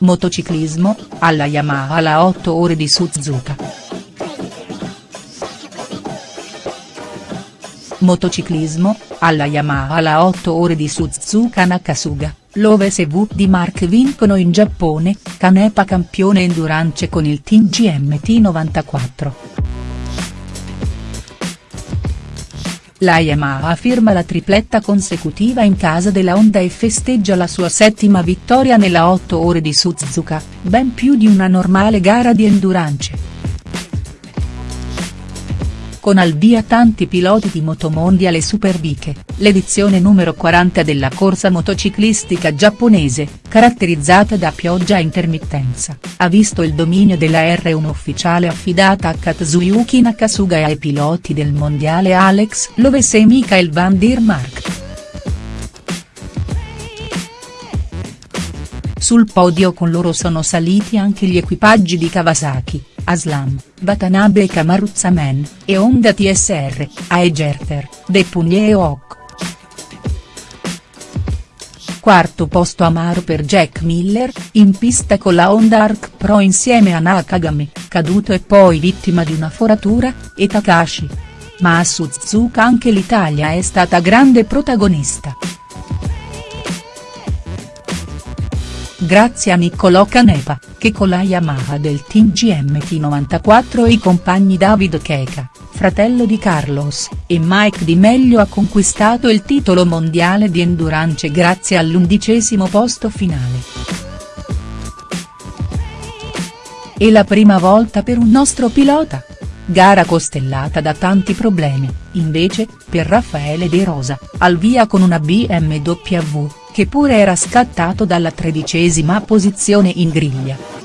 Motociclismo, alla Yamaha la 8 ore di Suzuka. Motociclismo, alla Yamaha la 8 ore di Suzuka Nakasuga, l'Oves V di Mark vincono in Giappone, Canepa campione endurance con il Team GMT94. La Yamaha firma la tripletta consecutiva in casa della Honda e festeggia la sua settima vittoria nella 8 ore di Suzuka, ben più di una normale gara di endurance con al via tanti piloti di Motomondial e Superbike, l'edizione numero 40 della corsa motociclistica giapponese, caratterizzata da pioggia a intermittenza, ha visto il dominio della R1 ufficiale affidata a Katsuyuki Nakasuga e ai piloti del mondiale Alex Loves e Michael van der Mark. Sul podio con loro sono saliti anche gli equipaggi di Kawasaki, Aslam, Watanabe Kamaruzzaman, e Honda TSR, Aegerter, Depugnie e Oak. Quarto posto amaro per Jack Miller, in pista con la Honda Arc Pro insieme a Nakagami, caduto e poi vittima di una foratura, e Takashi. Ma a Suzuka anche l'Italia è stata grande protagonista. Grazie a Niccolò Canepa, che con la Yamaha del team GMT94 e i compagni David Keka, fratello di Carlos, e Mike Di Meglio ha conquistato il titolo mondiale di endurance grazie all'undicesimo posto finale. E la prima volta per un nostro pilota? Gara costellata da tanti problemi, invece, per Raffaele De Rosa, al via con una BMW, che pure era scattato dalla tredicesima posizione in griglia.